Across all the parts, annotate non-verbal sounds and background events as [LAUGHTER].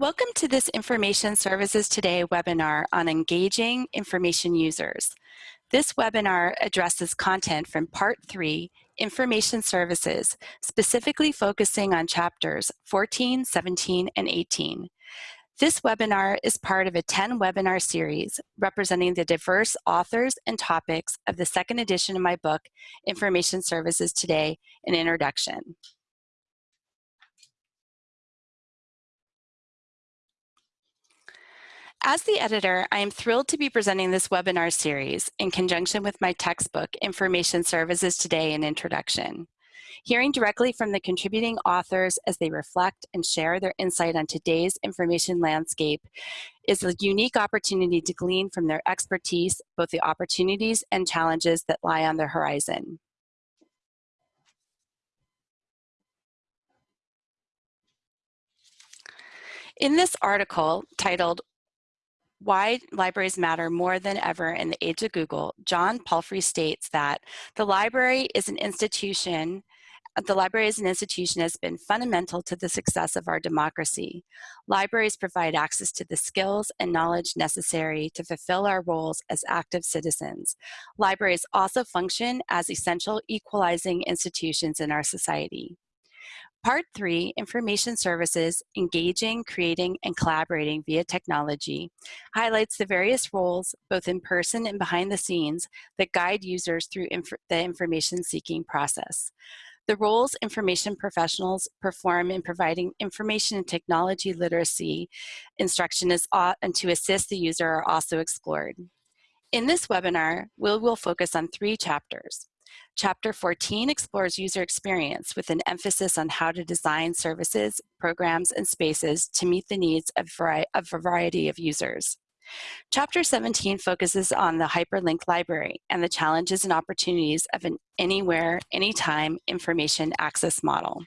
Welcome to this Information Services Today webinar on engaging information users. This webinar addresses content from Part 3, Information Services, specifically focusing on chapters 14, 17, and 18. This webinar is part of a 10 webinar series representing the diverse authors and topics of the second edition of my book, Information Services Today, an Introduction. As the editor, I am thrilled to be presenting this webinar series in conjunction with my textbook, Information Services Today, an Introduction. Hearing directly from the contributing authors as they reflect and share their insight on today's information landscape is a unique opportunity to glean from their expertise both the opportunities and challenges that lie on the horizon. In this article titled why libraries matter more than ever in the age of Google, John Palfrey states that the library is an institution the library as an institution has been fundamental to the success of our democracy. Libraries provide access to the skills and knowledge necessary to fulfill our roles as active citizens. Libraries also function as essential equalizing institutions in our society. Part three, information services, engaging, creating, and collaborating via technology, highlights the various roles, both in person and behind the scenes, that guide users through inf the information seeking process. The roles information professionals perform in providing information and technology literacy instruction is, and to assist the user are also explored. In this webinar, we will focus on three chapters. Chapter 14 explores user experience with an emphasis on how to design services, programs, and spaces to meet the needs of, a variety of users. Chapter 17 focuses on the hyperlink library and the challenges and opportunities of an anywhere, anytime information access model.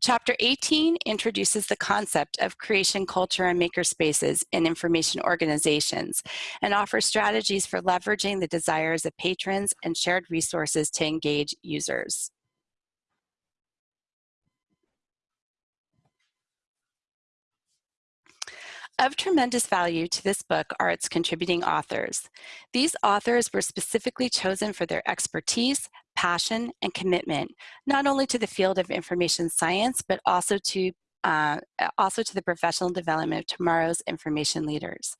Chapter 18 introduces the concept of creation culture and makerspaces in information organizations and offers strategies for leveraging the desires of patrons and shared resources to engage users. Of tremendous value to this book are its contributing authors. These authors were specifically chosen for their expertise, passion, and commitment, not only to the field of information science, but also to uh, also to the professional development of tomorrow's information leaders.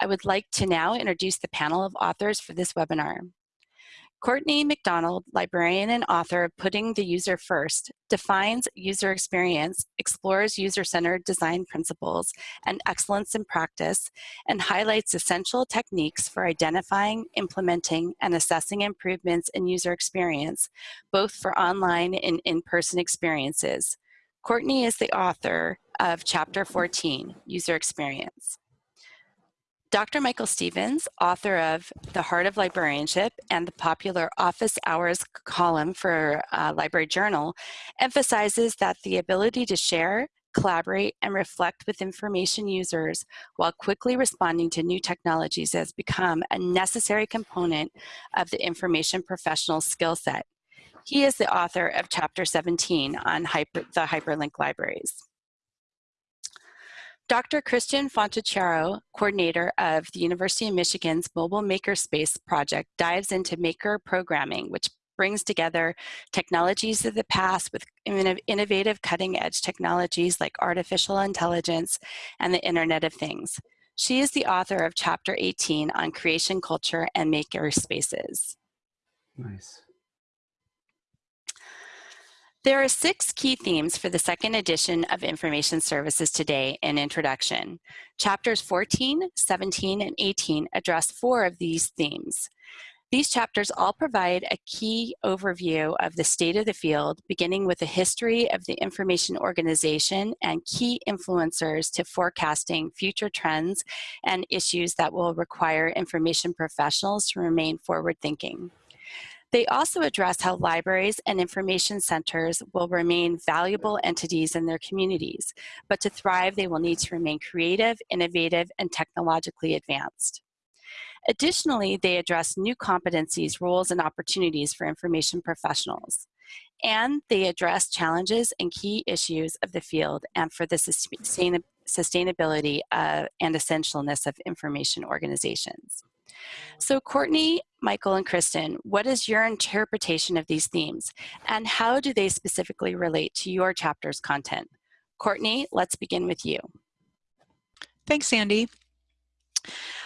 I would like to now introduce the panel of authors for this webinar. Courtney McDonald, librarian and author of Putting the User First, defines user experience, explores user-centered design principles and excellence in practice, and highlights essential techniques for identifying, implementing, and assessing improvements in user experience, both for online and in-person experiences. Courtney is the author of Chapter 14, User Experience. Dr. Michael Stephens, author of The Heart of Librarianship and the popular Office Hours column for uh, Library Journal, emphasizes that the ability to share, collaborate, and reflect with information users while quickly responding to new technologies has become a necessary component of the information professional skill set. He is the author of Chapter 17 on hyper, the hyperlink libraries. Dr. Kristin Fontichiaro, coordinator of the University of Michigan's Mobile Makerspace project, dives into maker programming, which brings together technologies of the past with innovative cutting edge technologies like artificial intelligence and the Internet of Things. She is the author of Chapter 18 on creation culture and maker spaces. Nice. There are six key themes for the second edition of Information Services Today in Introduction. Chapters 14, 17, and 18 address four of these themes. These chapters all provide a key overview of the state of the field, beginning with a history of the information organization and key influencers to forecasting future trends and issues that will require information professionals to remain forward-thinking. They also address how libraries and information centers will remain valuable entities in their communities, but to thrive, they will need to remain creative, innovative, and technologically advanced. Additionally, they address new competencies, roles, and opportunities for information professionals. and they address challenges and key issues of the field and for the sustain sustainability uh, and essentialness of information organizations. So Courtney, Michael, and Kristin, what is your interpretation of these themes and how do they specifically relate to your chapter's content? Courtney, let's begin with you. Thanks, Sandy.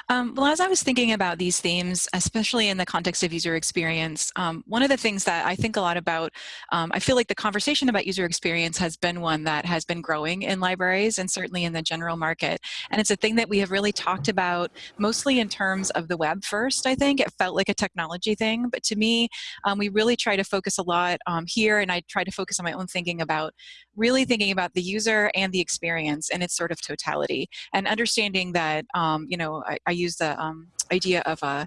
Um, well, as I was thinking about these themes, especially in the context of user experience, um, one of the things that I think a lot about, um, I feel like the conversation about user experience has been one that has been growing in libraries and certainly in the general market. And it's a thing that we have really talked about mostly in terms of the web first, I think. It felt like a technology thing, but to me, um, we really try to focus a lot um, here and I try to focus on my own thinking about really thinking about the user and the experience and its sort of totality and understanding that, um, you know, I, I use the um, idea of a,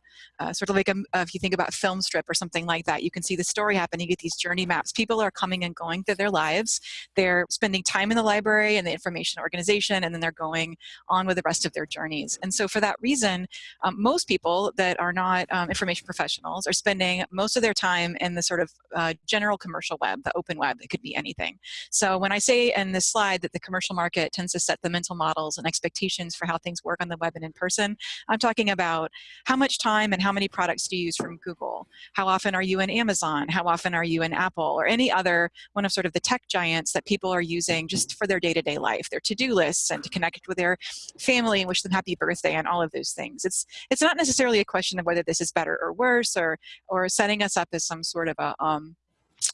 sort of like a, if you think about film strip or something like that, you can see the story happening. you get these journey maps. People are coming and going through their lives. They're spending time in the library and the information organization, and then they're going on with the rest of their journeys. And so for that reason, um, most people that are not um, information professionals are spending most of their time in the sort of uh, general commercial web, the open web, It could be anything. So when I say in this slide that the commercial market tends to set the mental models and expectations for how things work on the web and in person, I'm talking about how much time and how many products do you use from Google? How often are you in Amazon? How often are you in Apple or any other one of sort of the tech giants that people are using just for their day-to-day -day life, their to-do lists and to connect with their family and wish them happy birthday and all of those things. It's, it's not necessarily a question of whether this is better or worse or, or setting us up as some sort of a, um,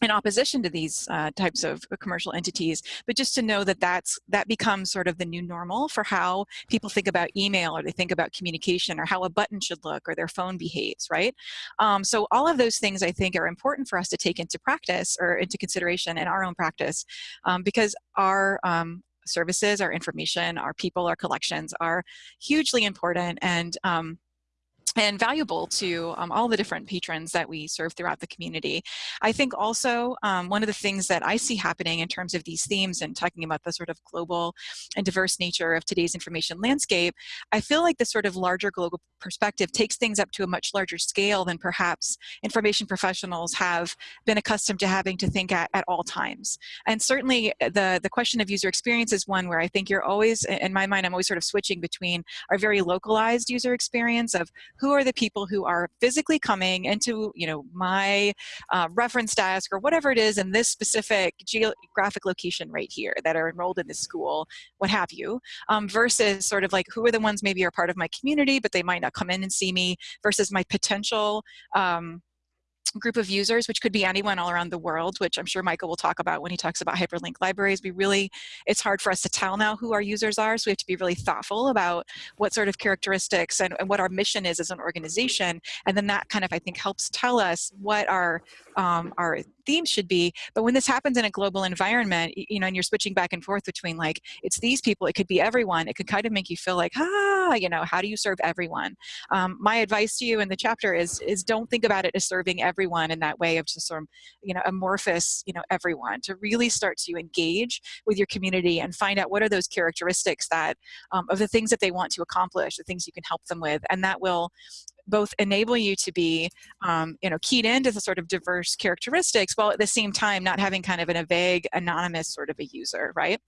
in opposition to these uh, types of commercial entities, but just to know that that's, that becomes sort of the new normal for how people think about email or they think about communication or how a button should look or their phone behaves, right? Um, so all of those things I think are important for us to take into practice or into consideration in our own practice um, because our um, services, our information, our people, our collections are hugely important and um, and valuable to um, all the different patrons that we serve throughout the community. I think also um, one of the things that I see happening in terms of these themes and talking about the sort of global and diverse nature of today's information landscape, I feel like the sort of larger global perspective takes things up to a much larger scale than perhaps information professionals have been accustomed to having to think at, at all times. And certainly uh, the, the question of user experience is one where I think you're always, in my mind, I'm always sort of switching between our very localized user experience of who are the people who are physically coming into you know my uh, reference desk or whatever it is in this specific geographic location right here that are enrolled in this school, what have you, um, versus sort of like who are the ones maybe are part of my community, but they might not come in and see me, versus my potential um, group of users, which could be anyone all around the world, which I'm sure Michael will talk about when he talks about hyperlink libraries. We really, it's hard for us to tell now who our users are, so we have to be really thoughtful about what sort of characteristics and, and what our mission is as an organization. And then that kind of, I think, helps tell us what our, um, our themes should be. But when this happens in a global environment, you know, and you're switching back and forth between like, it's these people, it could be everyone, it could kind of make you feel like, ah, you know, how do you serve everyone? Um, my advice to you in the chapter is, is don't think about it as serving everyone in that way of just sort of, you know, amorphous, you know, everyone, to really start to engage with your community and find out what are those characteristics that, um, of the things that they want to accomplish, the things you can help them with, and that will both enable you to be, um, you know, keyed into the sort of diverse characteristics, while at the same time not having kind of in a vague, anonymous sort of a user, right?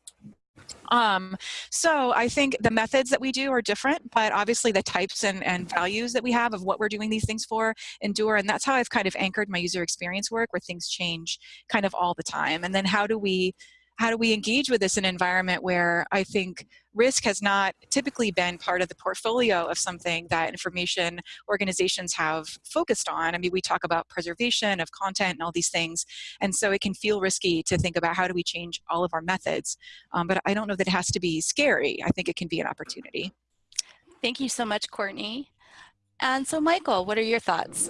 Um, so I think the methods that we do are different, but obviously the types and, and values that we have of what we're doing these things for endure. And that's how I've kind of anchored my user experience work where things change kind of all the time. And then how do we how do we engage with this in an environment where I think risk has not typically been part of the portfolio of something that information organizations have focused on. I mean, we talk about preservation of content and all these things, and so it can feel risky to think about how do we change all of our methods. Um, but I don't know that it has to be scary. I think it can be an opportunity. Thank you so much, Courtney. And so, Michael, what are your thoughts?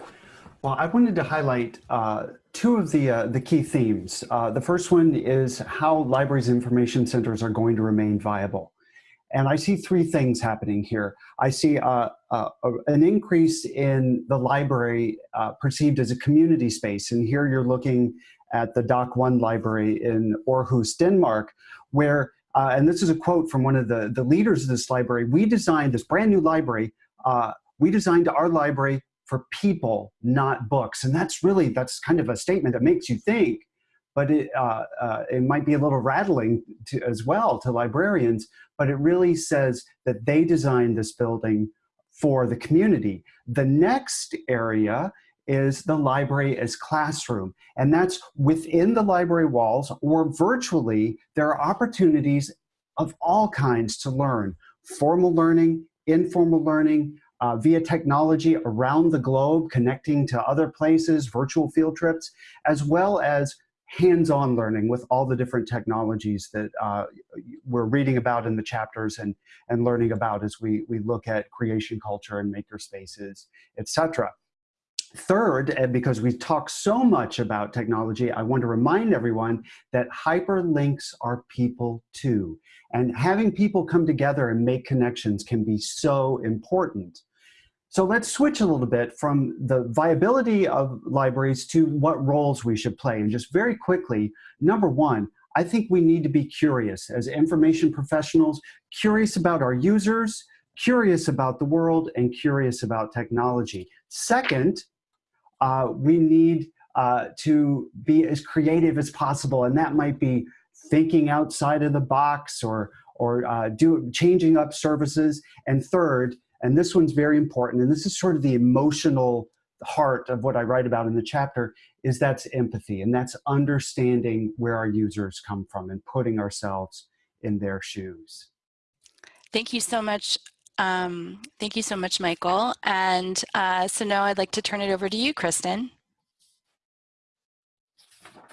Well, I wanted to highlight uh, two of the, uh, the key themes. Uh, the first one is how libraries information centers are going to remain viable. And I see three things happening here. I see uh, uh, an increase in the library uh, perceived as a community space. And here you're looking at the Dokk1 library in Aarhus, Denmark, where, and this is a quote from one of the, the leaders of this library, we designed this brand new library, we designed our library for people, not books. And that's really, that's kind of a statement that makes you think, but it, uh, uh, it might be a little rattling to, as well to librarians, but it really says that they designed this building for the community. The next area is the library as classroom. And that's within the library walls or virtually, there are opportunities of all kinds to learn. Formal learning, informal learning, uh, via technology around the globe, connecting to other places, virtual field trips, as well as hands-on learning with all the different technologies that uh, we're reading about in the chapters and, and learning about as we, we look at creation culture and maker spaces, etc. Third, and because we talk so much about technology, I want to remind everyone that hyperlinks are people too. And having people come together and make connections can be so important. So let's switch a little bit from the viability of libraries to what roles we should play. And just very quickly, number one, I think we need to be curious as information professionals, curious about our users, curious about the world, and curious about technology. Second, uh, we need uh, to be as creative as possible, and that might be thinking outside of the box or, or uh, do, changing up services. And third, and this one's very important, and this is sort of the emotional heart of what I write about in the chapter, is that's empathy, and that's understanding where our users come from and putting ourselves in their shoes. Thank you so much. Um, thank you so much, Michael. And uh, so now I'd like to turn it over to you, Kristin.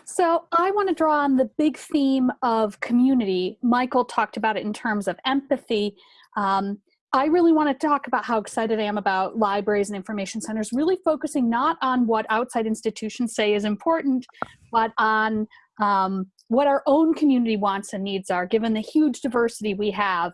So I want to draw on the big theme of community. Michael talked about it in terms of empathy. Um, I really want to talk about how excited I am about libraries and information centers, really focusing not on what outside institutions say is important, but on um, what our own community wants and needs are, given the huge diversity we have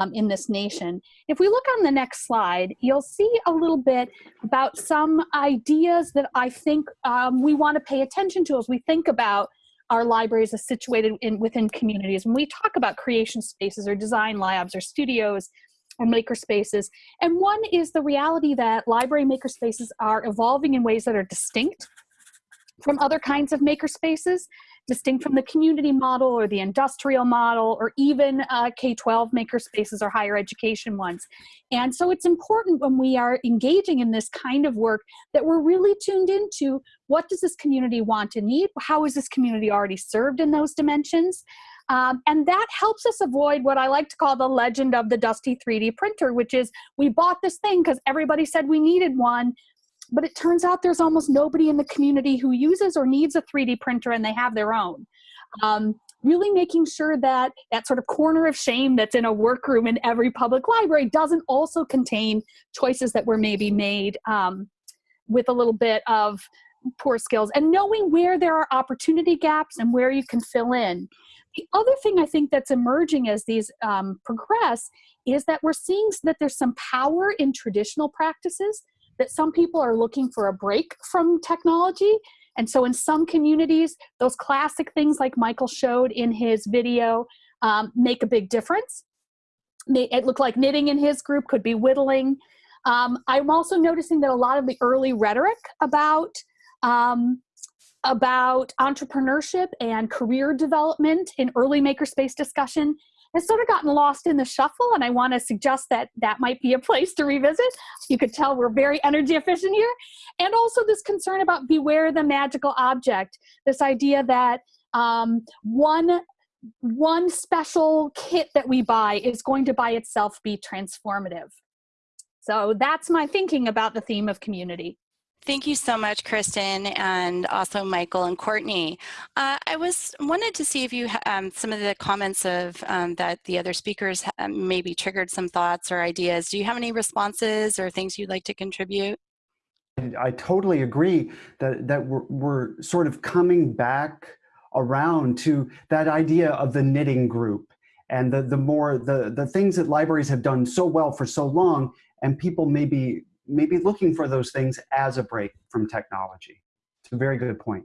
um, in this nation. If we look on the next slide, you'll see a little bit about some ideas that I think um, we want to pay attention to as we think about our libraries as situated in, within communities. When we talk about creation spaces or design labs or studios, or makerspaces. And one is the reality that library makerspaces are evolving in ways that are distinct from other kinds of makerspaces, distinct from the community model or the industrial model or even uh, K-12 makerspaces or higher education ones. And so it's important when we are engaging in this kind of work that we're really tuned into what does this community want and need? How is this community already served in those dimensions? Um, and that helps us avoid what I like to call the legend of the dusty 3D printer, which is we bought this thing because everybody said we needed one, but it turns out there's almost nobody in the community who uses or needs a 3D printer and they have their own. Um, really making sure that that sort of corner of shame that's in a workroom in every public library doesn't also contain choices that were maybe made um, with a little bit of poor skills and knowing where there are opportunity gaps and where you can fill in. The other thing I think that's emerging as these um, progress is that we're seeing that there's some power in traditional practices, that some people are looking for a break from technology. And so in some communities, those classic things like Michael showed in his video um, make a big difference. It looked like knitting in his group could be whittling. Um, I'm also noticing that a lot of the early rhetoric about um, about entrepreneurship and career development in early makerspace discussion has sort of gotten lost in the shuffle and I want to suggest that that might be a place to revisit. You could tell we're very energy efficient here. And also this concern about beware the magical object, this idea that um, one one special kit that we buy is going to by itself be transformative. So that's my thinking about the theme of community. Thank you so much, Kristin, and also Michael and Courtney. Uh, I was wanted to see if you um, some of the comments of um, that the other speakers um, maybe triggered some thoughts or ideas. Do you have any responses or things you'd like to contribute? I totally agree that that we're, we're sort of coming back around to that idea of the knitting group and the the more the the things that libraries have done so well for so long and people maybe maybe looking for those things as a break from technology. It's a very good point.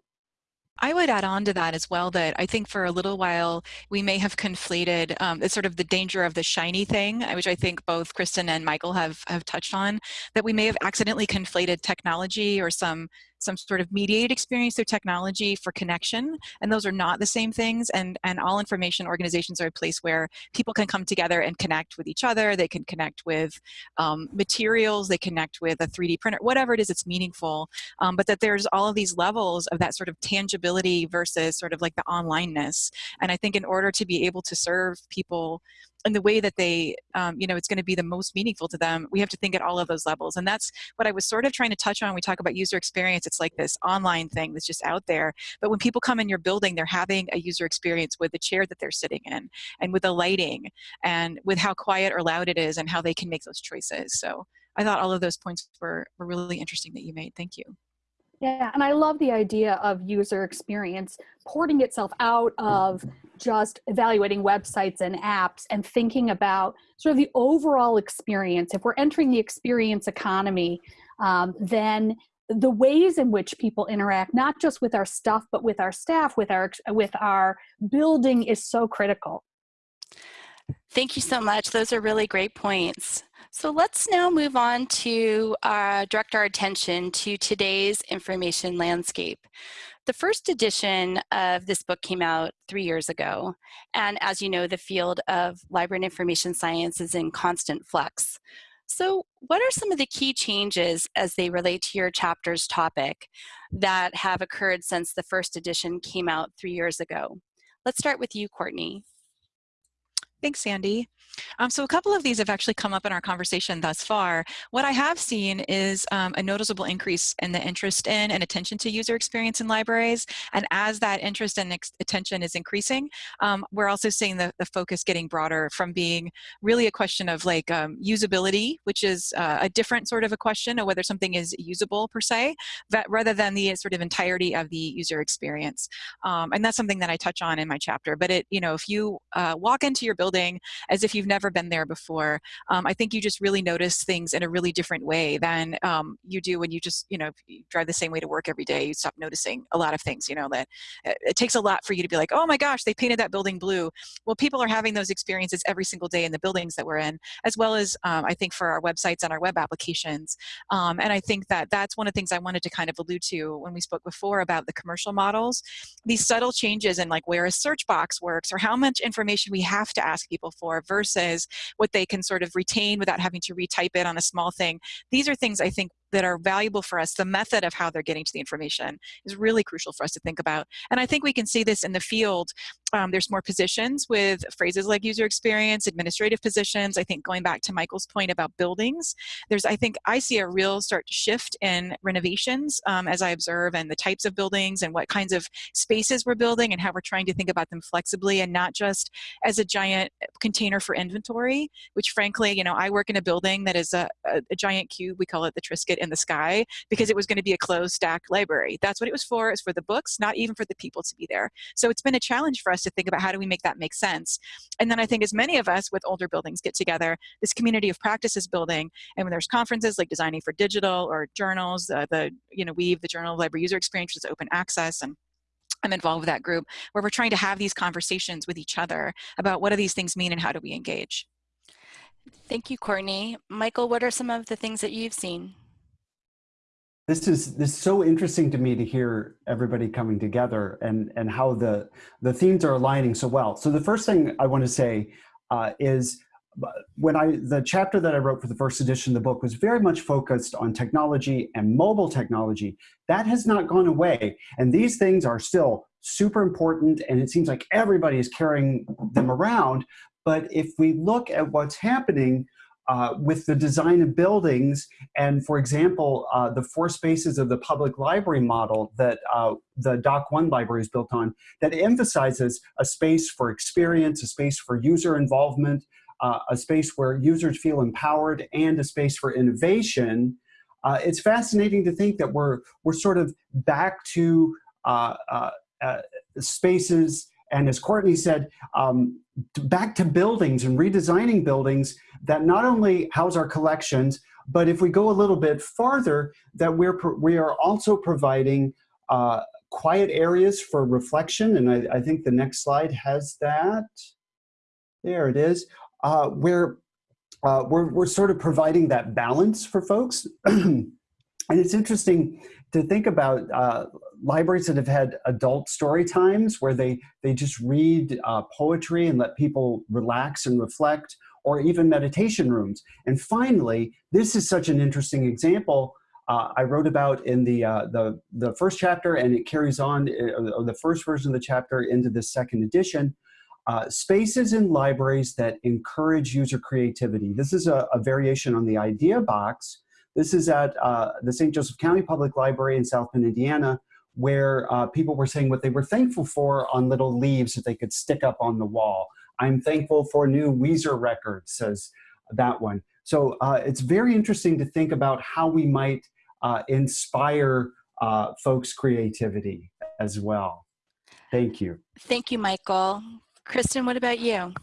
I would add on to that as well that I think for a little while we may have conflated um, sort of the danger of the shiny thing, uh, which I think both Kristin and Michael have, have touched on, that we may have accidentally conflated technology or some some sort of mediated experience through technology for connection, and those are not the same things. And, and all information organizations are a place where people can come together and connect with each other. They can connect with um, materials, they connect with a 3D printer, whatever it is it's meaningful. Um, but that there's all of these levels of that sort of tangibility versus sort of like the onlineness. And I think in order to be able to serve people and the way that they, um, you know, it's going to be the most meaningful to them, we have to think at all of those levels. And that's what I was sort of trying to touch on we talk about user experience. It's like this online thing that's just out there. But when people come in your building, they're having a user experience with the chair that they're sitting in and with the lighting and with how quiet or loud it is and how they can make those choices. So I thought all of those points were, were really interesting that you made. Thank you. Yeah, and I love the idea of user experience porting itself out of just evaluating websites and apps and thinking about sort of the overall experience. If we're entering the experience economy, um, then the ways in which people interact, not just with our stuff, but with our staff, with our with our building, is so critical. Thank you so much. Those are really great points. So let's now move on to uh, direct our attention to today's information landscape. The first edition of this book came out three years ago. And as you know, the field of library and information science is in constant flux. So what are some of the key changes as they relate to your chapter's topic that have occurred since the first edition came out three years ago? Let's start with you, Courtney. Thanks, Sandy. Um, so a couple of these have actually come up in our conversation thus far. What I have seen is um, a noticeable increase in the interest in and attention to user experience in libraries. And as that interest and attention is increasing, um, we're also seeing the, the focus getting broader from being really a question of like um, usability, which is uh, a different sort of a question of whether something is usable per se, that, rather than the sort of entirety of the user experience. Um, and that's something that I touch on in my chapter. But it, you know, if you uh, walk into your building as if you've never been there before, um, I think you just really notice things in a really different way than um, you do when you just, you know, you drive the same way to work every day. You stop noticing a lot of things, you know, that uh, it takes a lot for you to be like, oh my gosh, they painted that building blue. Well, people are having those experiences every single day in the buildings that we're in, as well as um, I think for our websites and our web applications. Um, and I think that that's one of the things I wanted to kind of allude to when we spoke before about the commercial models. These subtle changes in like where a search box works or how much information we have to ask people for versus what they can sort of retain without having to retype it on a small thing. These are things I think that are valuable for us, the method of how they're getting to the information is really crucial for us to think about. And I think we can see this in the field. Um, there's more positions with phrases like user experience, administrative positions. I think going back to Michael's point about buildings, there's, I think I see a real start to shift in renovations um, as I observe and the types of buildings and what kinds of spaces we're building and how we're trying to think about them flexibly and not just as a giant container for inventory, which frankly, you know, I work in a building that is a, a, a giant cube, we call it the Triscuit in the sky because it was going to be a closed stack library. That's what it was for. It's for the books, not even for the people to be there. So it's been a challenge for us to think about how do we make that make sense. And then I think as many of us with older buildings get together, this community of practice is building. And when there's conferences like Designing for Digital or journals, uh, the, you know, Weave, the Journal of Library User Experience, which is open access and I'm involved with that group where we're trying to have these conversations with each other about what do these things mean and how do we engage. Thank you, Courtney. Michael, what are some of the things that you've seen? This is this is so interesting to me to hear everybody coming together and and how the the themes are aligning so well. So the first thing I want to say uh, is uh, when I the chapter that I wrote for the first edition of the book was very much focused on technology and mobile technology. That has not gone away, and these things are still super important. And it seems like everybody is carrying them around. But if we look at what's happening uh, with the design of buildings and for example uh, the four spaces of the public library model that uh, the Dokk1 library is built on that emphasizes a space for experience a space for user involvement uh, a space where users feel empowered and a space for innovation. Uh, it's fascinating to think that we're we're sort of back to spaces and as Courtney said, um, back to buildings and redesigning buildings that not only house our collections, but if we go a little bit farther, that we're we are also providing uh, quiet areas for reflection. And I, I, think the next slide has that. There it is. Uh, where uh, we're, we're sort of providing that balance for folks. [CLEARS THROAT] And it's interesting to think about uh, libraries that have had adult story times where they, they just read uh, poetry and let people relax and reflect, or even meditation rooms. And finally, this is such an interesting example uh, I wrote about in the, uh, the, the first chapter, and it carries on, uh, the first version of the chapter into the second edition, uh, spaces in libraries that encourage user creativity. This is a, a variation on the idea box. This is at uh, the St. Joseph County Public Library in South Bend, Indiana, where uh, people were saying what they were thankful for on little leaves that they could stick up on the wall. I'm thankful for new Weezer records, says that one. So uh, it's very interesting to think about how we might uh, inspire uh, folks' creativity as well. Thank you. Thank you, Michael. Kristin, what about you?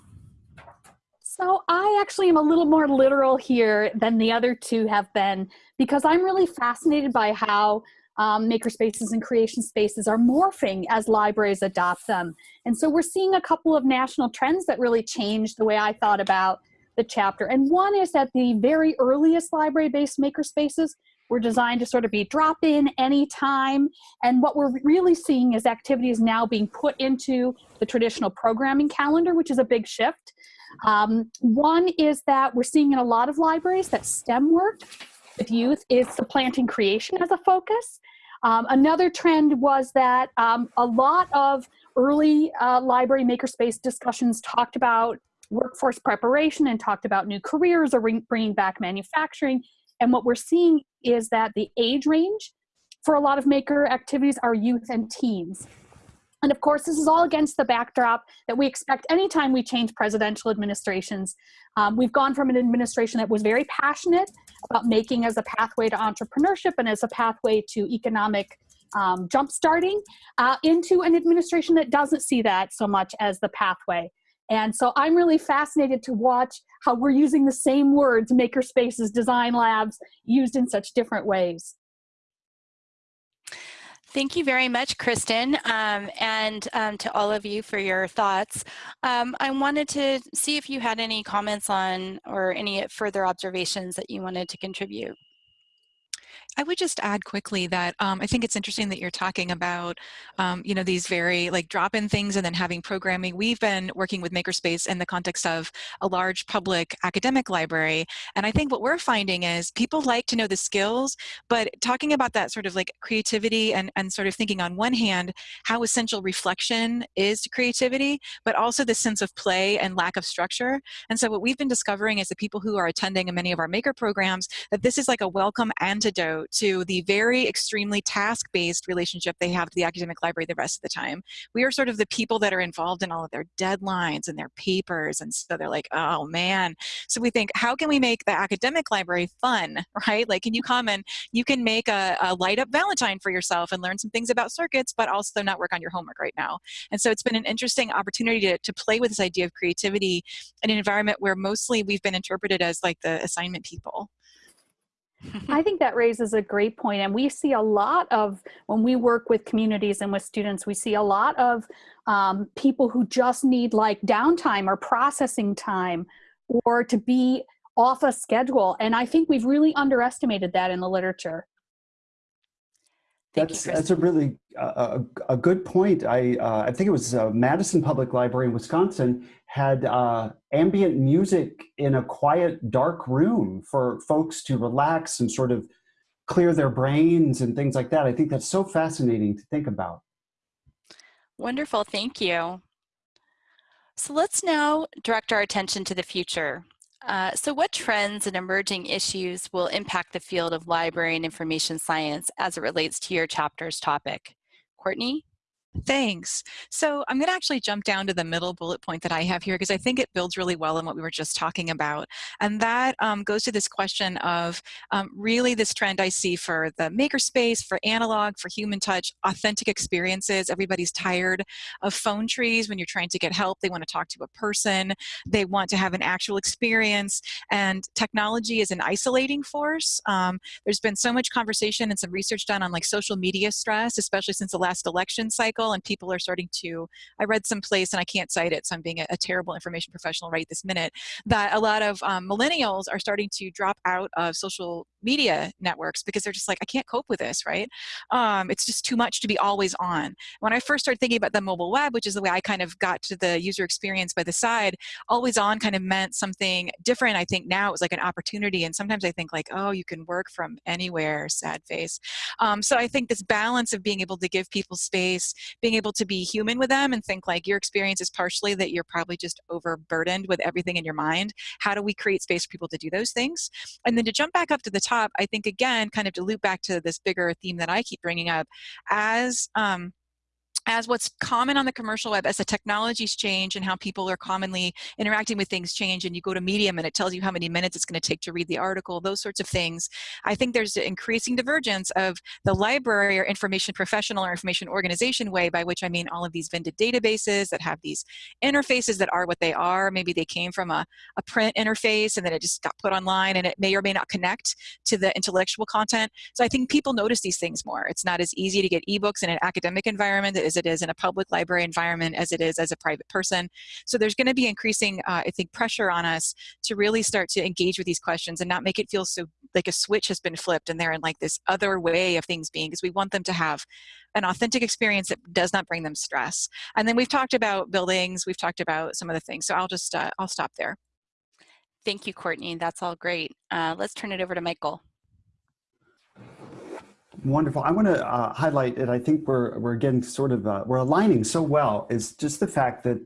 So I actually am a little more literal here than the other two have been because I'm really fascinated by how um, makerspaces and creation spaces are morphing as libraries adopt them. And so we're seeing a couple of national trends that really change the way I thought about the chapter. And one is that the very earliest library-based makerspaces were designed to sort of be drop in anytime. And what we're really seeing is activities now being put into the traditional programming calendar, which is a big shift. Um, one is that we're seeing in a lot of libraries that STEM work with youth is supplanting creation as a focus. Um, another trend was that um, a lot of early uh, library makerspace discussions talked about workforce preparation and talked about new careers or bringing back manufacturing. And what we're seeing is that the age range for a lot of maker activities are youth and teens. And of course, this is all against the backdrop that we expect anytime we change presidential administrations. Um, we've gone from an administration that was very passionate about making as a pathway to entrepreneurship and as a pathway to economic um, jump starting uh, into an administration that doesn't see that so much as the pathway. And so I'm really fascinated to watch how we're using the same words, maker spaces, design labs, used in such different ways. Thank you very much, Kristin, um, and um, to all of you for your thoughts. Um, I wanted to see if you had any comments on or any further observations that you wanted to contribute. I would just add quickly that um, I think it's interesting that you're talking about, um, you know, these very like drop-in things and then having programming. We've been working with Makerspace in the context of a large public academic library. And I think what we're finding is people like to know the skills, but talking about that sort of like creativity and, and sort of thinking on one hand, how essential reflection is to creativity, but also the sense of play and lack of structure. And so what we've been discovering is the people who are attending many of our maker programs, that this is like a welcome antidote to the very extremely task-based relationship they have to the academic library the rest of the time. We are sort of the people that are involved in all of their deadlines and their papers, and so they're like, oh man. So we think, how can we make the academic library fun, [LAUGHS] right? Like, can you come and you can make a, a light up Valentine for yourself and learn some things about circuits, but also not work on your homework right now. And so it's been an interesting opportunity to, to play with this idea of creativity in an environment where mostly we've been interpreted as like the assignment people. I [LAUGHS] think that raises a great point, and we see a lot of when we work with communities and with students, we see a lot of um, people who just need like downtime or processing time, or to be off a schedule. And I think we've really underestimated that in the literature. Thank that's you, that's a really uh, a, a good point. I uh, I think it was uh, Madison Public Library in Wisconsin had uh, ambient music in a quiet, dark room for folks to relax and sort of clear their brains and things like that. I think that's so fascinating to think about. Wonderful, thank you. So let's now direct our attention to the future. Uh, so what trends and emerging issues will impact the field of library and information science as it relates to your chapter's topic? Courtney? Thanks. So I'm going to actually jump down to the middle bullet point that I have here because I think it builds really well on what we were just talking about. And that um, goes to this question of um, really this trend I see for the makerspace, for analog, for human touch, authentic experiences. Everybody's tired of phone trees when you're trying to get help. They want to talk to a person. They want to have an actual experience. And technology is an isolating force. Um, there's been so much conversation and some research done on like social media stress, especially since the last election cycle and people are starting to, I read some place and I can't cite it, so I'm being a, a terrible information professional right this minute, that a lot of um, millennials are starting to drop out of social media networks because they're just like, I can't cope with this, right? Um, it's just too much to be always on. When I first started thinking about the mobile web, which is the way I kind of got to the user experience by the side, always on kind of meant something different. I think now it was like an opportunity. And sometimes I think like, oh, you can work from anywhere, sad face. Um, so I think this balance of being able to give people space, being able to be human with them and think like your experience is partially that you're probably just overburdened with everything in your mind. How do we create space for people to do those things? And then to jump back up to the top, I think again, kind of to loop back to this bigger theme that I keep bringing up, as um, as what's common on the commercial web, as the technologies change and how people are commonly interacting with things change, and you go to Medium and it tells you how many minutes it's going to take to read the article, those sorts of things, I think there's an increasing divergence of the library or information professional or information organization way, by which I mean all of these vended databases that have these interfaces that are what they are. Maybe they came from a, a print interface and then it just got put online and it may or may not connect to the intellectual content. So I think people notice these things more. It's not as easy to get ebooks in an academic environment it is in a public library environment as it is as a private person. So there's going to be increasing, uh, I think, pressure on us to really start to engage with these questions and not make it feel so like a switch has been flipped and they're in like this other way of things being because we want them to have an authentic experience that does not bring them stress. And then we've talked about buildings, we've talked about some of the things. So I'll just, uh, I'll stop there. Thank you, Courtney. That's all great. Uh, let's turn it over to Michael. Wonderful. I want to uh, highlight, and I think we're we're getting sort of uh, we're aligning so well is just the fact that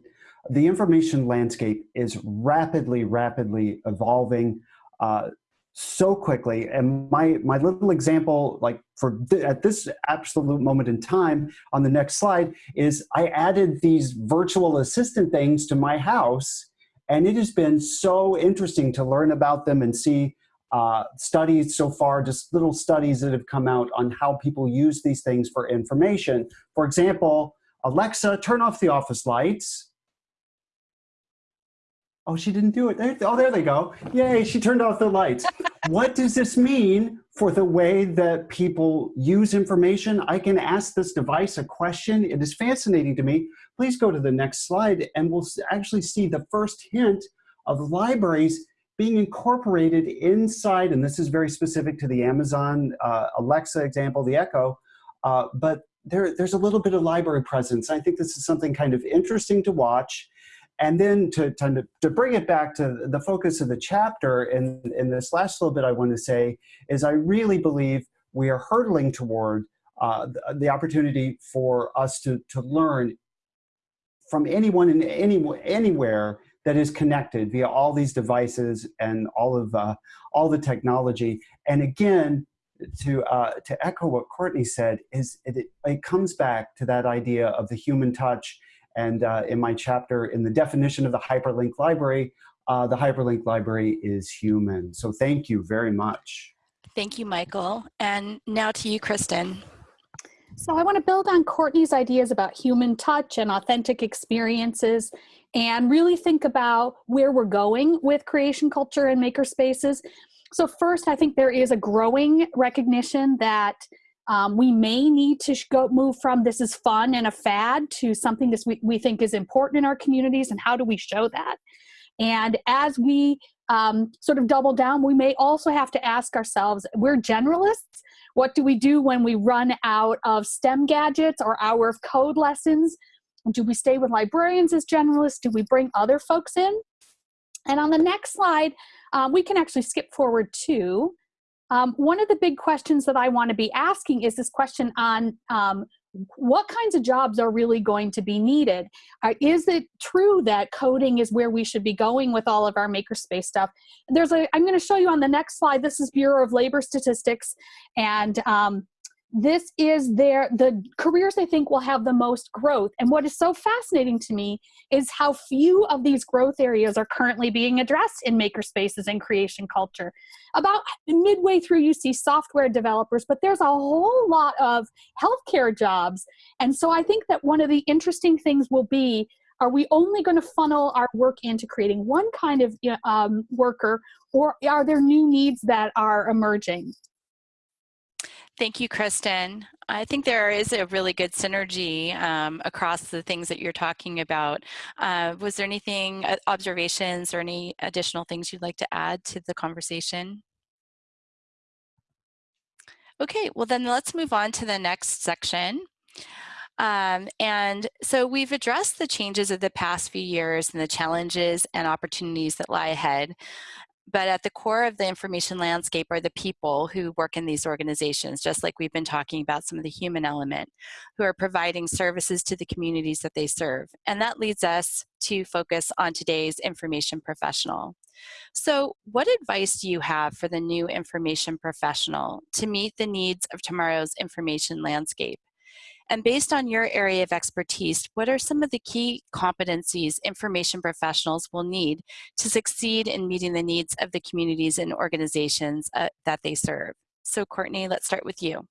the information landscape is rapidly, rapidly evolving uh, so quickly. And my my little example, like for th at this absolute moment in time, on the next slide, is I added these virtual assistant things to my house, and it has been so interesting to learn about them and see uh, studies so far, just little studies that have come out on how people use these things for information. For example, Alexa, turn off the office lights. Oh, she didn't do it. Oh, there they go. Yay, she turned off the lights. what does this mean for the way that people use information? I can ask this device a question. It is fascinating to me. Please go to the next slide and we'll actually see the first hint of libraries being incorporated inside, and this is very specific to the Amazon uh, Alexa example, the Echo, uh, but there, there's a little bit of library presence. I think this is something kind of interesting to watch. And then to, to, to bring it back to the focus of the chapter, in, in this last little bit I want to say, is I really believe we are hurtling toward uh, the, the, opportunity for us to, to learn from anyone in any, anywhere that is connected via all these devices and all of uh, all the technology. And again, to uh, to echo what Courtney said, is it, it comes back to that idea of the human touch. And uh, in my chapter, in the definition of the hyperlink library, uh, the hyperlink library is human. So thank you very much. Thank you, Michael. And now to you, Kristin. So I want to build on Courtney's ideas about human touch and authentic experiences and really think about where we're going with creation culture and maker spaces. So first, I think there is a growing recognition that um, we may need to go move from this is fun and a fad to something that we, we think is important in our communities and how do we show that? And as we um, sort of double down, we may also have to ask ourselves, we're generalists, what do we do when we run out of STEM gadgets or hour of code lessons? Do we stay with librarians as generalists? Do we bring other folks in? And on the next slide, um, we can actually skip forward to um, one of the big questions that I want to be asking is this question on um, what kinds of jobs are really going to be needed? Uh, is it true that coding is where we should be going with all of our makerspace stuff? There's a, I'm going to show you on the next slide. This is Bureau of Labor Statistics, and um, this is their the careers they think will have the most growth. And what is so fascinating to me is how few of these growth areas are currently being addressed in makerspaces and creation culture. About midway through you see software developers but there's a whole lot of healthcare jobs. And so i think that one of the interesting things will be are we only going to funnel our work into creating one kind of um, worker or are there new needs that are emerging Thank you, Kristin. I think there is a really good synergy um, across the things that you're talking about. Uh, was there anything, uh, observations or any additional things you'd like to add to the conversation? Okay, well then let's move on to the next section. Um, and so we've addressed the changes of the past few years and the challenges and opportunities that lie ahead. But at the core of the information landscape are the people who work in these organizations, just like we've been talking about some of the human element, who are providing services to the communities that they serve. And that leads us to focus on today's information professional. So what advice do you have for the new information professional to meet the needs of tomorrow's information landscape? And based on your area of expertise, what are some of the key competencies information professionals will need to succeed in meeting the needs of the communities and organizations uh, that they serve? So Courtney, let's start with you.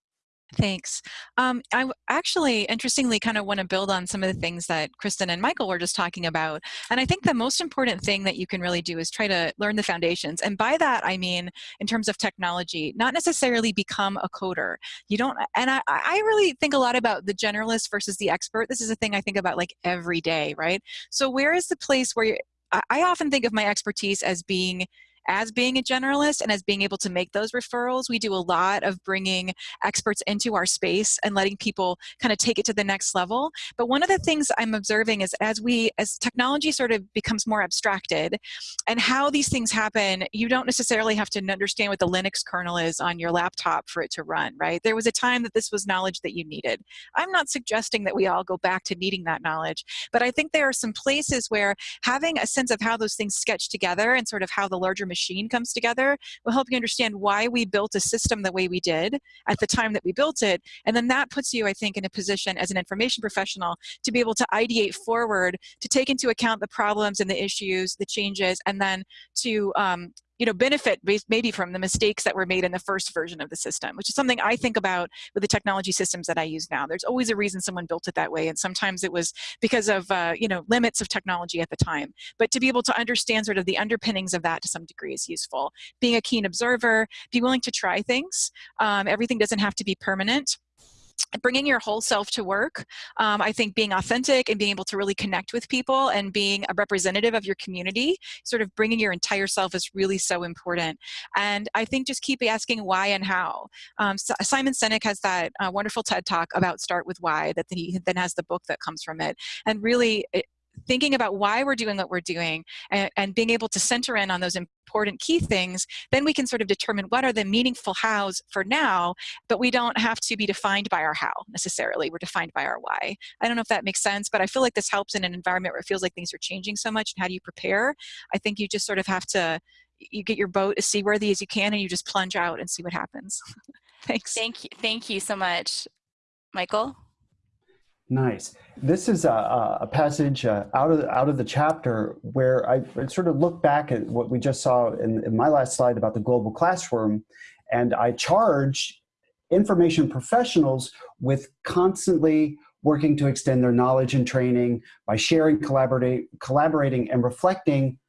Thanks. Um, I actually, interestingly, kind of want to build on some of the things that Kristin and Michael were just talking about. And I think the most important thing that you can really do is try to learn the foundations. And by that, I mean, in terms of technology, not necessarily become a coder. You don't, and I, I really think a lot about the generalist versus the expert. This is a thing I think about like every day, right? So where is the place where you, I often think of my expertise as being as being a generalist and as being able to make those referrals. We do a lot of bringing experts into our space and letting people kind of take it to the next level. But one of the things I'm observing is as we, as technology sort of becomes more abstracted and how these things happen, you don't necessarily have to understand what the Linux kernel is on your laptop for it to run, right? There was a time that this was knowledge that you needed. I'm not suggesting that we all go back to needing that knowledge, but I think there are some places where having a sense of how those things sketch together and sort of how the larger machine comes together will help you understand why we built a system the way we did at the time that we built it. And then that puts you, I think, in a position as an information professional to be able to ideate forward, to take into account the problems and the issues, the changes, and then to um, you know, benefit maybe from the mistakes that were made in the first version of the system, which is something I think about with the technology systems that I use now. There's always a reason someone built it that way, and sometimes it was because of, uh, you know, limits of technology at the time. But to be able to understand sort of the underpinnings of that to some degree is useful. Being a keen observer, be willing to try things. Um, everything doesn't have to be permanent bringing your whole self to work um, i think being authentic and being able to really connect with people and being a representative of your community sort of bringing your entire self is really so important. And i think just keep asking why and how. Um, simon sinek has that uh, wonderful ted talk about start with why that he then has the book that comes from it. And really it, thinking about why we're doing what we're doing and, and, being able to center in on those important key things, then we can sort of determine what are the meaningful hows for now, but we don't have to be defined by our how necessarily. We're defined by our why. I don't know if that makes sense, but I feel like this helps in an environment where it feels like things are changing so much. And how do you prepare? I think you just sort of have to, you get your boat as seaworthy as you can and you just plunge out and see what happens. [LAUGHS] Thanks. Thank you. Thank you so much. Michael? Nice. This is a, a passage uh, out of out of the chapter where I sort of look back at what we just saw in, in my last slide about the global classroom, and I charge information professionals with constantly working to extend their knowledge and training by sharing, collaborating, collaborating, and reflecting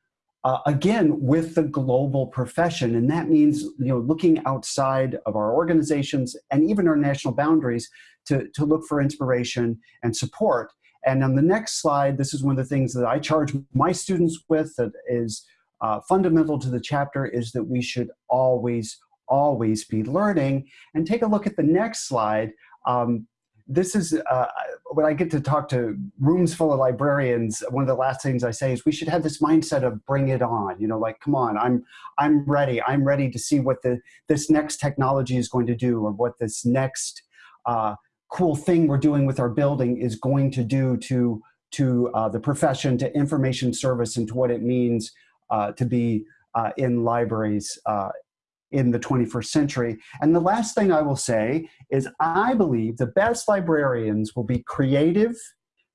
uh, again with the global profession and that means you know looking outside of our organizations and even our national boundaries to, to look for inspiration and support. And on the next slide, this is one of the things that I charge my students with that is uh, fundamental to the chapter is that we should always, always be learning. And take a look at the next slide. Um, this is, uh, when I get to talk to rooms full of librarians, one of the last things I say is we should have this mindset of bring it on, you know, like, come on, I'm, I'm ready. I'm ready to see what the, this next technology is going to do or what this next uh, cool thing we're doing with our building is going to do to, to uh, the profession, to information service, and to what it means uh, to be uh, in libraries uh, in the 21st century. And the last thing I will say is I believe the best librarians will be creative,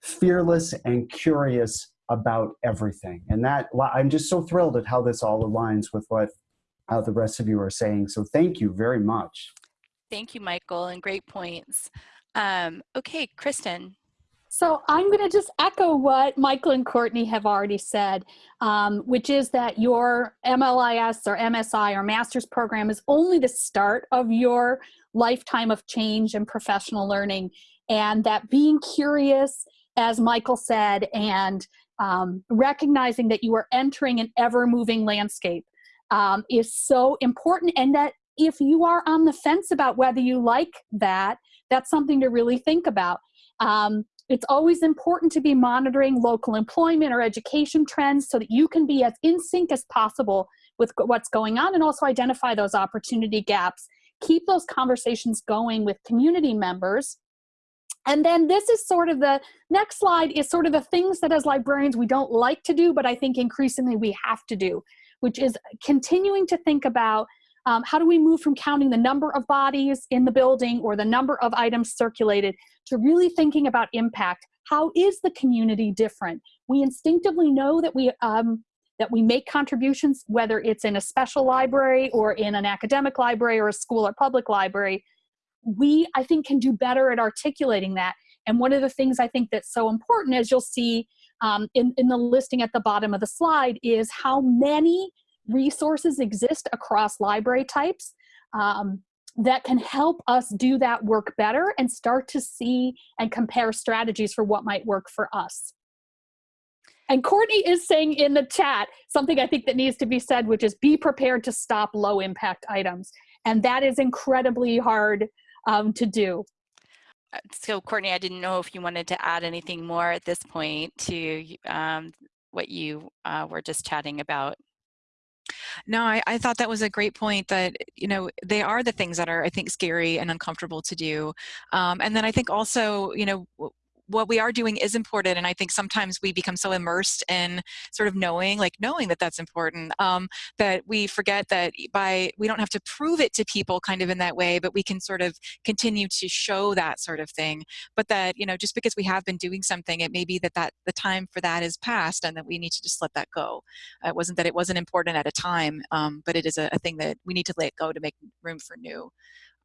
fearless, and curious about everything. And that I'm just so thrilled at how this all aligns with what uh, the rest of you are saying. So thank you very much. Thank you, Michael, and great points. Um, okay, Kristin. So I'm going to just echo what Michael and Courtney have already said, um, which is that your MLIS or MSI or master's program is only the start of your lifetime of change and professional learning. And that being curious, as Michael said, and um, recognizing that you are entering an ever moving landscape um, is so important and that if you are on the fence about whether you like that, that's something to really think about. Um, it's always important to be monitoring local employment or education trends so that you can be as in sync as possible with what's going on and also identify those opportunity gaps. Keep those conversations going with community members. And then this is sort of the next slide is sort of the things that as librarians we don't like to do, but I think increasingly we have to do, which is continuing to think about um, how do we move from counting the number of bodies in the building or the number of items circulated to really thinking about impact? How is the community different? We instinctively know that we um, that we make contributions, whether it's in a special library or in an academic library or a school or public library. We, I think, can do better at articulating that. And one of the things I think that's so important, as you'll see um, in, in the listing at the bottom of the slide, is how many resources exist across library types um, that can help us do that work better and start to see and compare strategies for what might work for us. And Courtney is saying in the chat something I think that needs to be said, which is be prepared to stop low impact items. And that is incredibly hard um, to do. Uh, so Courtney, I didn't know if you wanted to add anything more at this point to um, what you uh, were just chatting about. No, I, I thought that was a great point that, you know, they are the things that are, I think, scary and uncomfortable to do. Um, and then I think also, you know, what we are doing is important and i think sometimes we become so immersed in sort of knowing like knowing that that's important um, that we forget that by we don't have to prove it to people kind of in that way but we can sort of continue to show that sort of thing. But that you know just because we have been doing something it may be that that the time for that is past and that we need to just let that go. It wasn't that it wasn't important at a time um, but it is a, a, thing that we need to let go to make room for new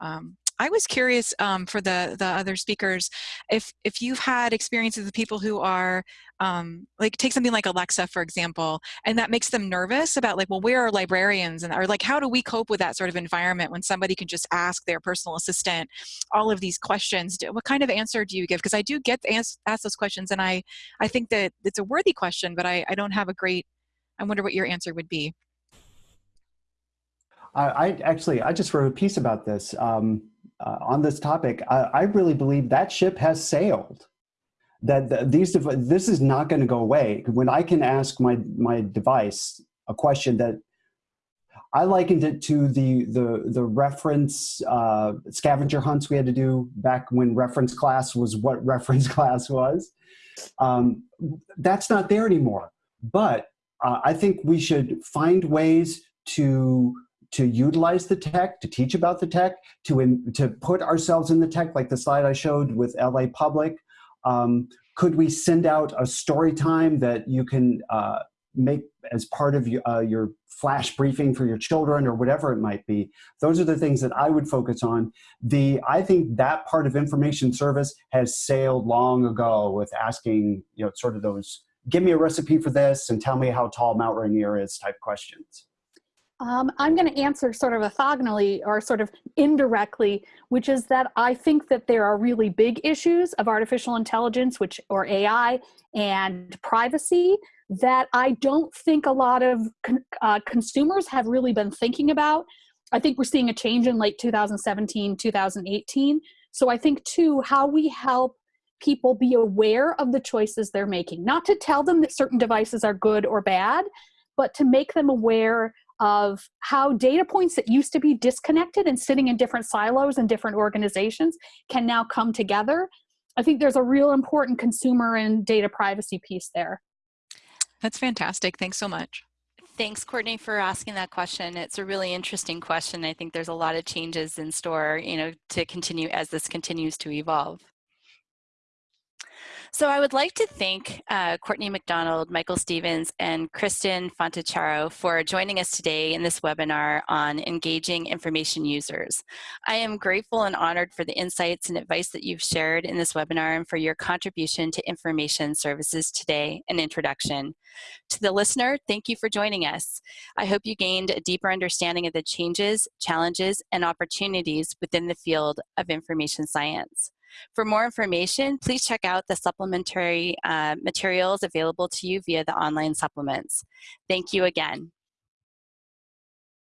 um, I was curious um, for the the other speakers if if you've had experiences with people who are um, like take something like Alexa for example, and that makes them nervous about like well where are librarians and or like how do we cope with that sort of environment when somebody can just ask their personal assistant all of these questions? What kind of answer do you give? Because I do get asked ask those questions and I I think that it's a worthy question, but I I don't have a great. I wonder what your answer would be. I actually I just wrote a piece about this. Um, uh, on this topic, I, I, really believe that ship has sailed. That the, these this is not going to go away. When I can ask my my device a question that I likened it to the the the reference uh, scavenger hunts we had to do back when reference class was what [LAUGHS] reference class was. Um, that's not there anymore. But uh, I think we should find ways to to utilize the tech, to teach about the tech, to, in, to put ourselves in the tech, like the slide I showed with LA Public. Um, could we send out a story time that you can uh, make as part of your, uh, your flash briefing for your children or whatever it might be. Those are the things that I would focus on. The I think that part of information service has sailed long ago with asking, you know, sort of those, give me a recipe for this and tell me how tall Mount Rainier is type questions. Um, I'm going to answer sort of orthogonally or sort of indirectly, which is that I think that there are really big issues of artificial intelligence, which or AI and privacy that I don't think a lot of con uh, consumers have really been thinking about. I think we're seeing a change in late 2017, 2018. So I think too, how we help people be aware of the choices they're making, not to tell them that certain devices are good or bad, but to make them aware of how data points that used to be disconnected and sitting in different silos and different organizations can now come together. I think there's a real important consumer and data privacy piece there. That's fantastic. Thanks so much. Thanks, Courtney, for asking that question. It's a really interesting question. I think there's a lot of changes in store, you know, to continue as this continues to evolve. So I would like to thank uh, Courtney McDonald, Michael Stephens, and Kristin Fontichiaro for joining us today in this webinar on engaging information users. I am grateful and honored for the insights and advice that you've shared in this webinar and for your contribution to information services today and introduction. To the listener, thank you for joining us. I hope you gained a deeper understanding of the changes, challenges, and opportunities within the field of information science. For more information, please check out the supplementary uh, materials available to you via the online supplements. Thank you again.